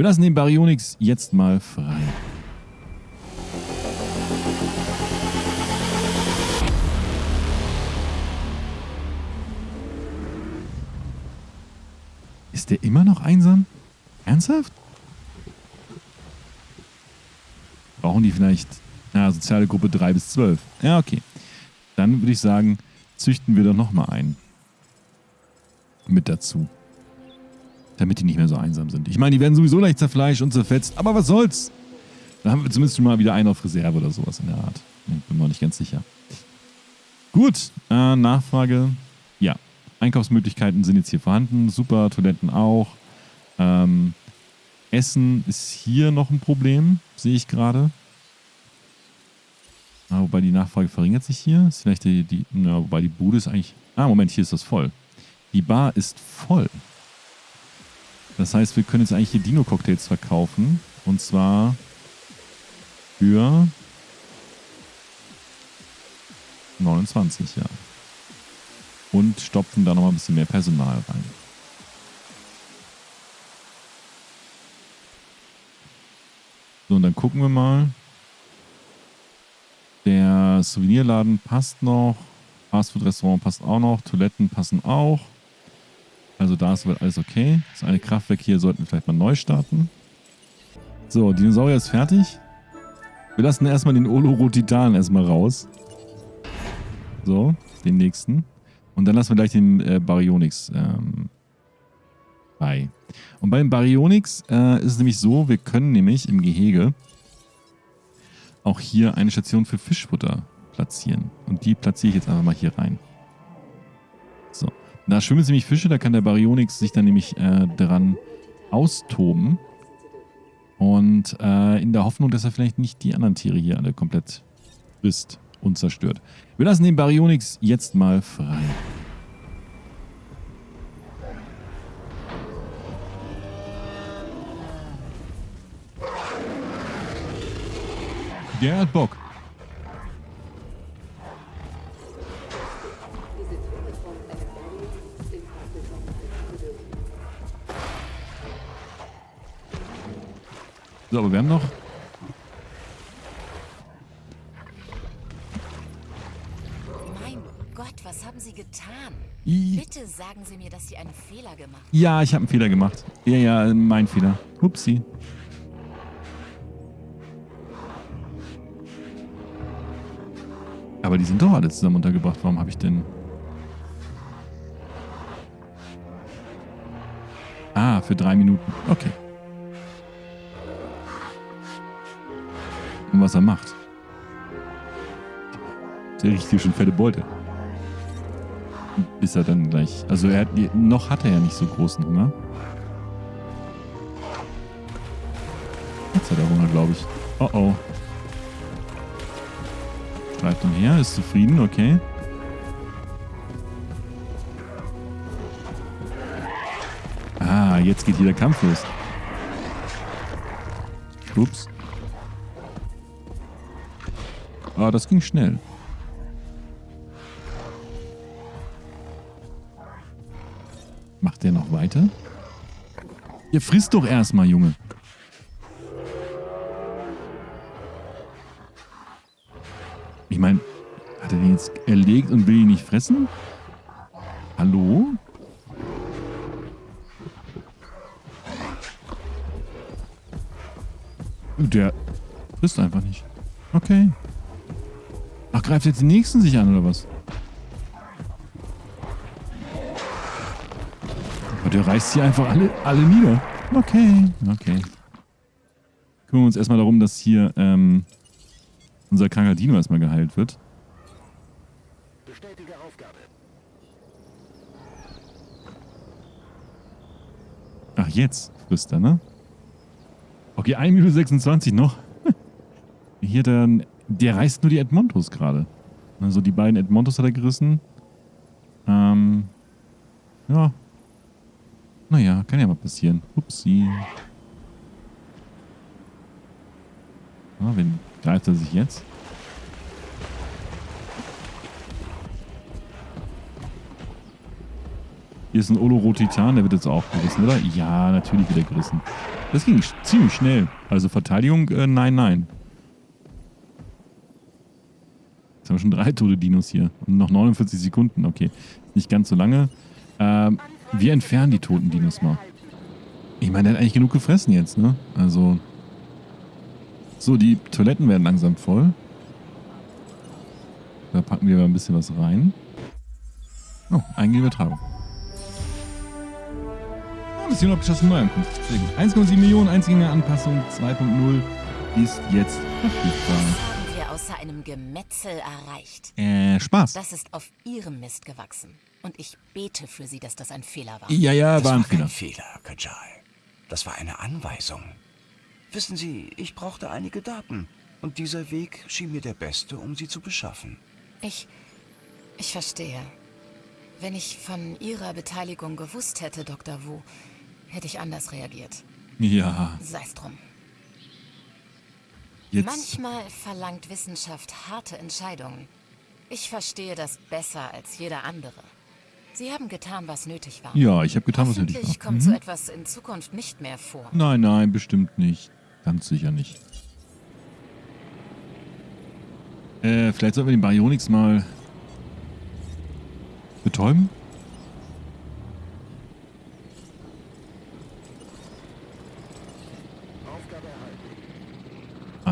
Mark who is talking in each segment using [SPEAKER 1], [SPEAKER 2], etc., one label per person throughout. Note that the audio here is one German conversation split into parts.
[SPEAKER 1] Wir lassen den Baryonyx jetzt mal frei. Ist der immer noch einsam? Ernsthaft? Brauchen die vielleicht ja, soziale Gruppe 3 bis 12? Ja, okay. Dann würde ich sagen, züchten wir doch nochmal einen. Mit dazu. Damit die nicht mehr so einsam sind. Ich meine, die werden sowieso leicht zerfleischt und zerfetzt, aber was soll's? Da haben wir zumindest schon mal wieder einen auf Reserve oder sowas in der Art. Bin mir nicht ganz sicher. Gut, äh, Nachfrage. Ja, Einkaufsmöglichkeiten sind jetzt hier vorhanden. Super, Toiletten auch. Ähm, Essen ist hier noch ein Problem, sehe ich gerade. Ah, wobei die Nachfrage verringert sich hier. Ist vielleicht die, die na, wobei die Bude ist eigentlich... Ah, Moment, hier ist das voll. Die Bar ist voll. Das heißt, wir können jetzt eigentlich hier Dino-Cocktails verkaufen. Und zwar für 29, ja. Und stopfen da nochmal ein bisschen mehr Personal rein. So, und dann gucken wir mal. Der Souvenirladen passt noch. Fastfood-Restaurant passt auch noch. Toiletten passen auch. Also da ist alles okay. Das eine Kraftwerk hier sollten wir vielleicht mal neu starten. So, Dinosaurier ist fertig. Wir lassen erstmal den Olorotitan erstmal raus. So, den nächsten. Und dann lassen wir gleich den äh, Baryonyx ähm, bei. Und beim Baryonyx äh, ist es nämlich so, wir können nämlich im Gehege auch hier eine Station für Fischfutter platzieren. Und die platziere ich jetzt einfach mal hier rein. So. Da schwimmen nämlich Fische, da kann der Baryonyx sich dann nämlich äh, dran austoben. Und äh, in der Hoffnung, dass er vielleicht nicht die anderen Tiere hier alle komplett frisst und zerstört. Wir lassen den Baryonyx jetzt mal frei. Der hat Bock. So, aber wir haben noch...
[SPEAKER 2] Mein Gott, was haben Sie getan?
[SPEAKER 1] I
[SPEAKER 2] Bitte sagen Sie mir, dass Sie einen Fehler gemacht haben.
[SPEAKER 1] ja, ich habe einen Fehler gemacht. Ja, ja, mein Fehler. Upsi. Aber die sind doch alle zusammen untergebracht. Warum habe ich denn... Ah, für drei Minuten. Okay. Und was er macht. Der riecht hier schon fette Beute. Bis er dann gleich... Also er hat, noch hat er ja nicht so großen Hunger. Jetzt hat er Hunger, glaube ich. Oh oh. Streift umher, ist zufrieden, okay. Ah, jetzt geht hier der Kampf los. Ups. Ah, das ging schnell. Macht der noch weiter? Ihr frisst doch erstmal, Junge. Ich meine, hat er den jetzt erlegt und will ihn nicht fressen? Hallo? Der frisst einfach nicht. Okay. Ach, greift jetzt die Nächsten sich an, oder was? Aber der reißt hier einfach alle, alle nieder. Okay, okay. Kümmern wir uns erstmal darum, dass hier ähm, unser kranker Dino erstmal geheilt wird.
[SPEAKER 3] Bestätige Aufgabe.
[SPEAKER 1] Ach, jetzt frisst er, ne? Okay, 1 Minute 26 noch. Hier dann, der reißt nur die Edmontos gerade. Also die beiden Edmontos hat er gerissen. Ähm, ja. Naja, kann ja mal passieren. Upsi. Ah, wen greift er sich jetzt? Hier ist ein Olorotitan, der wird jetzt auch gerissen, oder? Ja, natürlich wird er gerissen. Das ging ziemlich schnell. Also Verteidigung, äh, nein, nein. Jetzt haben wir schon drei tote Dinos hier. Und noch 49 Sekunden. Okay, nicht ganz so lange. Ähm, wir entfernen die toten Dinos mal. Ich meine, der hat eigentlich genug gefressen jetzt, ne? Also... So, die Toiletten werden langsam voll. Da packen wir mal ein bisschen was rein. Oh, eigene Übertragung. Ja, Mission abgeschlossen, Neuankunft. Sehr gut. 1,7 Millionen Einzelgängeranpassung 2.0 ist jetzt verfügbar.
[SPEAKER 2] Gemetzel erreicht?
[SPEAKER 1] Äh, Spaß.
[SPEAKER 2] Das ist auf Ihrem Mist gewachsen. Und ich bete für Sie, dass das ein Fehler war.
[SPEAKER 1] Ja, ja,
[SPEAKER 3] Das
[SPEAKER 1] war ein
[SPEAKER 3] war kein
[SPEAKER 1] Fehler.
[SPEAKER 3] Fehler, Kajal. Das war eine Anweisung. Wissen Sie, ich brauchte einige Daten. Und dieser Weg schien mir der beste, um sie zu beschaffen.
[SPEAKER 2] Ich. Ich verstehe. Wenn ich von Ihrer Beteiligung gewusst hätte, Dr. Wu, hätte ich anders reagiert.
[SPEAKER 1] Ja,
[SPEAKER 2] Sei's drum.
[SPEAKER 1] Jetzt.
[SPEAKER 2] Manchmal verlangt Wissenschaft harte Entscheidungen. Ich verstehe das besser als jeder andere. Sie haben getan, was nötig war.
[SPEAKER 1] Ja, ich habe getan, was nötig war.
[SPEAKER 2] kommt
[SPEAKER 1] Mhm.
[SPEAKER 2] so etwas in Zukunft nicht mehr vor.
[SPEAKER 1] Nein, nein, bestimmt nicht. Ganz sicher nicht. Äh, vielleicht sollten wir den Baryonyx mal betäuben?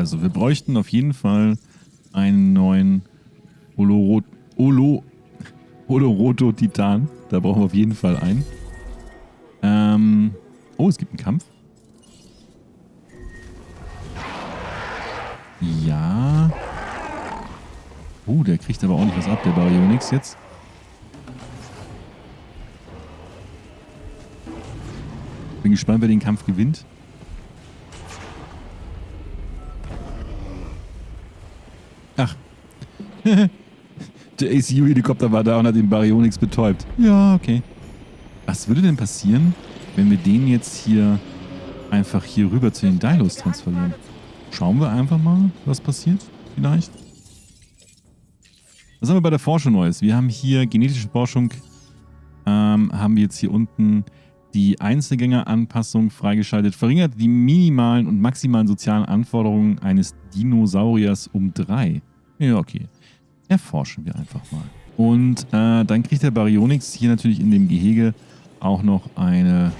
[SPEAKER 1] Also, wir bräuchten auf jeden Fall einen neuen Oloro Olo Oloroto Titan. Da brauchen wir auf jeden Fall einen. Ähm, oh, es gibt einen Kampf. Ja. Oh, der kriegt aber ordentlich was ab, der Baryonyx jetzt. Bin gespannt, wer den Kampf gewinnt. der ACU-Helikopter war da und hat den Baryonyx betäubt. Ja, okay. Was würde denn passieren, wenn wir den jetzt hier einfach hier rüber zu den Dilos transferieren? Schauen wir einfach mal, was passiert. Vielleicht. Was haben wir bei der Forschung Neues? Wir haben hier genetische Forschung. Ähm, haben wir jetzt hier unten die Einzelgängeranpassung freigeschaltet. Verringert die minimalen und maximalen sozialen Anforderungen eines Dinosauriers um drei. Ja, okay. Erforschen wir einfach mal. Und äh, dann kriegt der Baryonyx hier natürlich in dem Gehege auch noch eine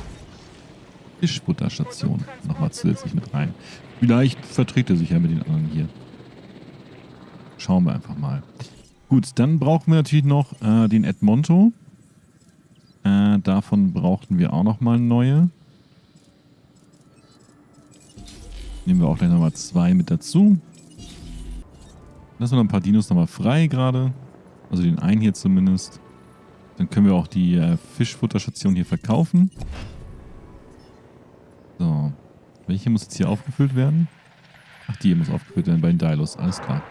[SPEAKER 1] Fischfutterstation nochmal zusätzlich mit rein. Vielleicht verträgt er sich ja mit den anderen hier. Schauen wir einfach mal. Gut, dann brauchen wir natürlich noch äh, den Edmonto. Äh, davon brauchten wir auch nochmal neue. Nehmen wir auch gleich nochmal zwei mit dazu. Lassen wir noch ein paar Dinos nochmal frei gerade. Also den einen hier zumindest. Dann können wir auch die äh, Fischfutterstation hier verkaufen. So. Welche muss jetzt hier aufgefüllt werden? Ach, die hier muss aufgefüllt werden bei den Dilos. Alles klar.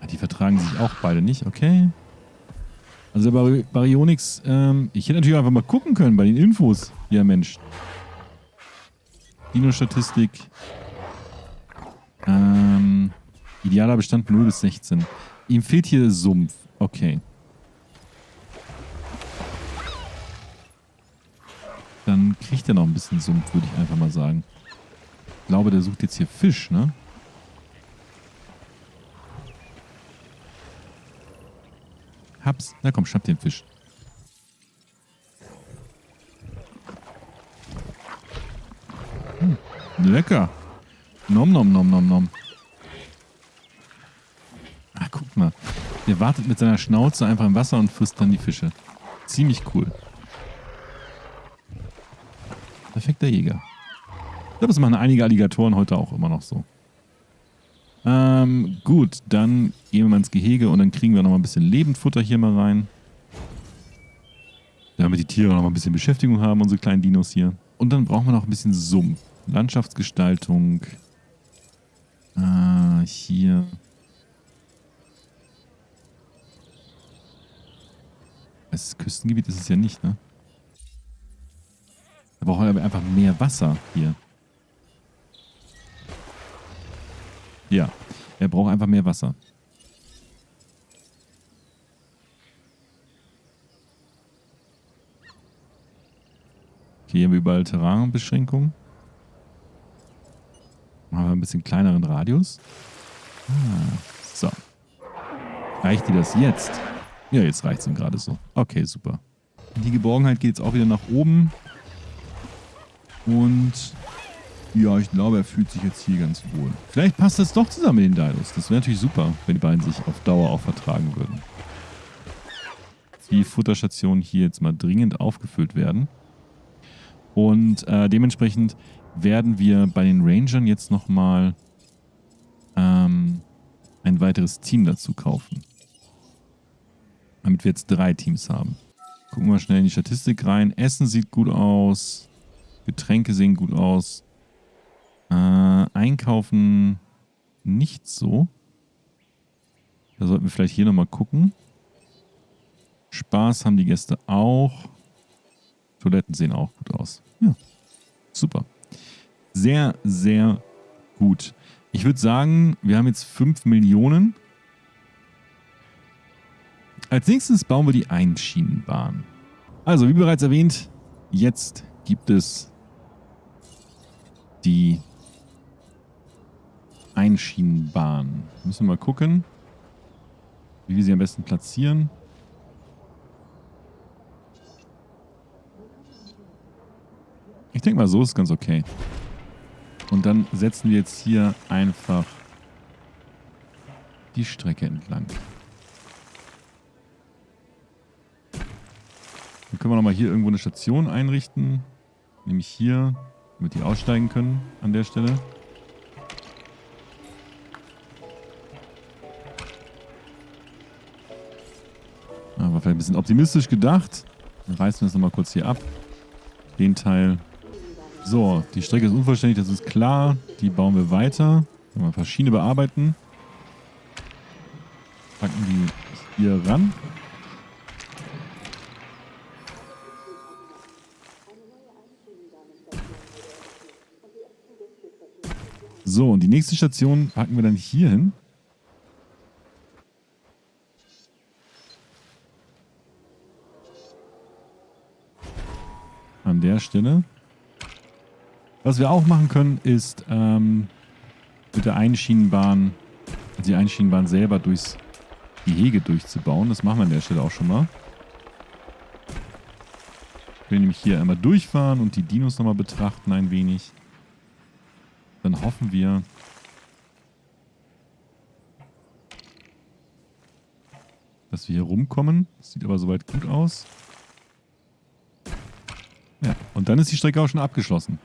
[SPEAKER 1] Ah, die vertragen sich auch beide nicht, okay. Also der Bar Baryonyx, ähm, ich hätte natürlich einfach mal gucken können bei den Infos. Ja, Mensch. Dino-Statistik. Ähm, idealer Bestand 0 bis 16. Ihm fehlt hier Sumpf. Okay. Dann kriegt er noch ein bisschen Sumpf, würde ich einfach mal sagen. Ich glaube, der sucht jetzt hier Fisch, ne? Hab's. Na komm, schnapp den Fisch. Lecker. Nom nom nom nom nom. Ah, guck mal. Der wartet mit seiner Schnauze einfach im Wasser und frisst dann die Fische. Ziemlich cool. Perfekter Jäger. Ich glaube, das machen einige Alligatoren heute auch immer noch so. Ähm, gut, dann gehen wir mal ins Gehege und dann kriegen wir noch mal ein bisschen Lebendfutter hier mal rein. Damit die Tiere noch mal ein bisschen Beschäftigung haben, unsere kleinen Dinos hier. Und dann brauchen wir noch ein bisschen Sumpf. Landschaftsgestaltung. Ah, hier. Das Küstengebiet ist es ja nicht, ne? Da brauchen wir einfach mehr Wasser hier. Ja, er braucht einfach mehr Wasser. Okay, hier haben wir überall Terrainbeschränkungen. Machen wir ein bisschen kleineren Radius. Ah, so. Reicht dir das jetzt? Ja, jetzt reicht es ihm gerade so. Okay, super. Die Geborgenheit geht jetzt auch wieder nach oben. Und ja, ich glaube, er fühlt sich jetzt hier ganz wohl. Vielleicht passt das doch zusammen mit den Dinos. Das wäre natürlich super, wenn die beiden sich auf Dauer auch vertragen würden. Die Futterstationen hier jetzt mal dringend aufgefüllt werden. Und äh, dementsprechend werden wir bei den Rangern jetzt nochmal ähm, ein weiteres Team dazu kaufen. Damit wir jetzt drei Teams haben. Gucken wir schnell in die Statistik rein. Essen sieht gut aus. Getränke sehen gut aus. Äh, einkaufen nicht so. Da sollten wir vielleicht hier nochmal gucken. Spaß haben die Gäste auch. Toiletten sehen auch gut aus. Ja, super. Sehr, sehr gut. Ich würde sagen, wir haben jetzt 5 Millionen. Als nächstes bauen wir die Einschienenbahn. Also, wie bereits erwähnt, jetzt gibt es die Einschienenbahn. Müssen wir mal gucken, wie wir sie am besten platzieren. Ich denke mal, so ist ganz okay. Und dann setzen wir jetzt hier einfach die Strecke entlang. Dann können wir nochmal hier irgendwo eine Station einrichten. Nämlich hier, damit die aussteigen können an der Stelle. Aber vielleicht ein bisschen optimistisch gedacht. Dann reißen wir das nochmal kurz hier ab. Den Teil. So, die Strecke ist unvollständig, das ist klar. Die bauen wir weiter. Wir verschiedene bearbeiten. Packen die hier ran. So, und die nächste Station packen wir dann hier hin. An der Stelle. Was wir auch machen können, ist ähm, mit der Einschienenbahn, also die Einschienenbahn selber durchs Gehege durchzubauen. Das machen wir an der Stelle auch schon mal. Wir können nämlich hier einmal durchfahren und die Dinos nochmal betrachten ein wenig. Dann hoffen wir, dass wir hier rumkommen. Das sieht aber soweit gut aus. Ja, und dann ist die Strecke auch schon abgeschlossen.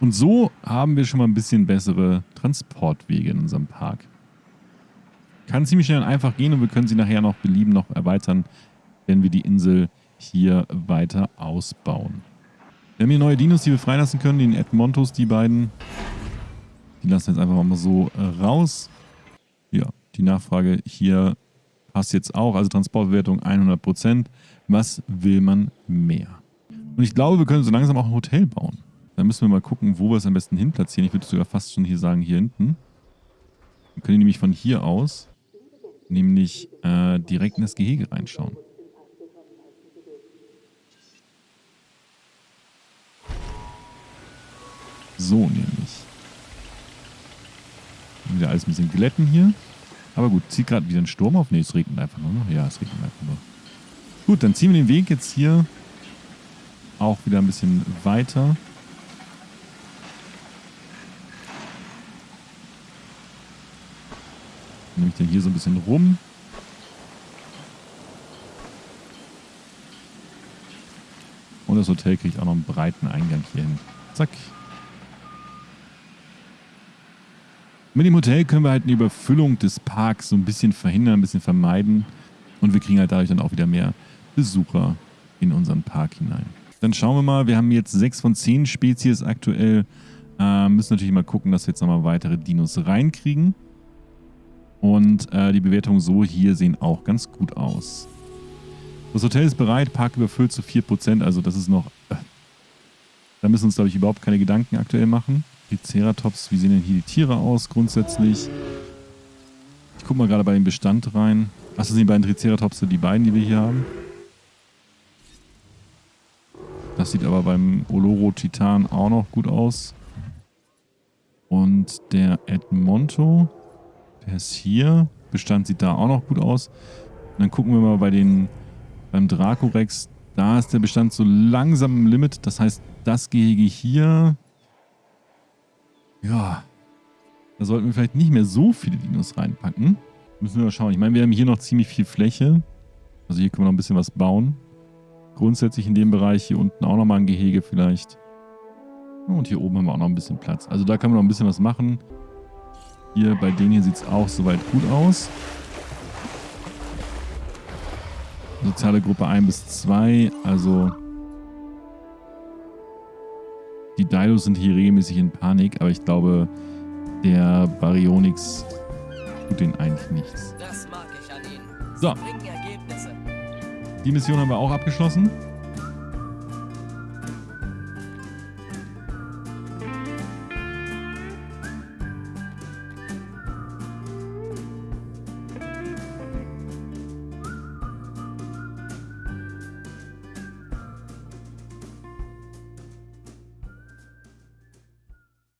[SPEAKER 1] Und so haben wir schon mal ein bisschen bessere Transportwege in unserem Park. Kann ziemlich schnell und einfach gehen und wir können sie nachher noch belieben noch erweitern, wenn wir die Insel hier weiter ausbauen. Wir haben hier neue Dinos, die wir freilassen können, den Edmontos, die beiden. Die lassen wir jetzt einfach mal so äh, raus. Ja, die Nachfrage hier passt jetzt auch. Also Transportbewertung 100%. Was will man mehr? Und ich glaube, wir können so langsam auch ein Hotel bauen. Dann müssen wir mal gucken, wo wir es am besten hin platzieren. Ich würde sogar fast schon hier sagen, hier hinten. Wir können nämlich von hier aus nämlich äh, direkt in das Gehege reinschauen. So nämlich. Wieder alles ein bisschen glätten hier. Aber gut, zieht gerade wieder ein Sturm auf. Ne, es regnet einfach nur noch. Ja, es regnet einfach nur. Gut, dann ziehen wir den Weg jetzt hier auch wieder ein bisschen weiter. Nehme ich den hier so ein bisschen rum. Und das Hotel kriegt auch noch einen breiten Eingang hier hin. Zack. Mit dem Hotel können wir halt eine Überfüllung des Parks so ein bisschen verhindern, ein bisschen vermeiden. Und wir kriegen halt dadurch dann auch wieder mehr Besucher in unseren Park hinein. Dann schauen wir mal, wir haben jetzt sechs von zehn Spezies aktuell. Äh, müssen natürlich mal gucken, dass wir jetzt nochmal weitere Dinos reinkriegen. Und äh, die Bewertungen so hier sehen auch ganz gut aus. Das Hotel ist bereit, Park überfüllt zu 4%, also das ist noch... Äh, da müssen wir uns, glaube ich, überhaupt keine Gedanken aktuell machen. Triceratops, wie sehen denn hier die Tiere aus grundsätzlich? Ich gucke mal gerade bei dem Bestand rein. Ach, das sind die beiden Triceratops, die beiden, die wir hier haben. Das sieht aber beim Oloro-Titan auch noch gut aus. Und der Edmonto, der ist hier. Bestand sieht da auch noch gut aus. Und dann gucken wir mal bei den, beim Dracorex. Da ist der Bestand so langsam im Limit. Das heißt, das Gehege hier, ja, da sollten wir vielleicht nicht mehr so viele Dinos reinpacken. Müssen wir mal schauen. Ich meine, wir haben hier noch ziemlich viel Fläche. Also hier können wir noch ein bisschen was bauen. Grundsätzlich in dem Bereich hier unten auch nochmal ein Gehege vielleicht. Und hier oben haben wir auch noch ein bisschen Platz. Also da kann man noch ein bisschen was machen. Hier bei denen hier sieht es auch soweit gut aus. Soziale Gruppe 1 bis 2. Also die Dilos sind hier regelmäßig in Panik, aber ich glaube, der Baryonyx tut denen eigentlich nichts.
[SPEAKER 4] Das mag ich an ihnen.
[SPEAKER 1] So. Die Mission haben wir auch abgeschlossen.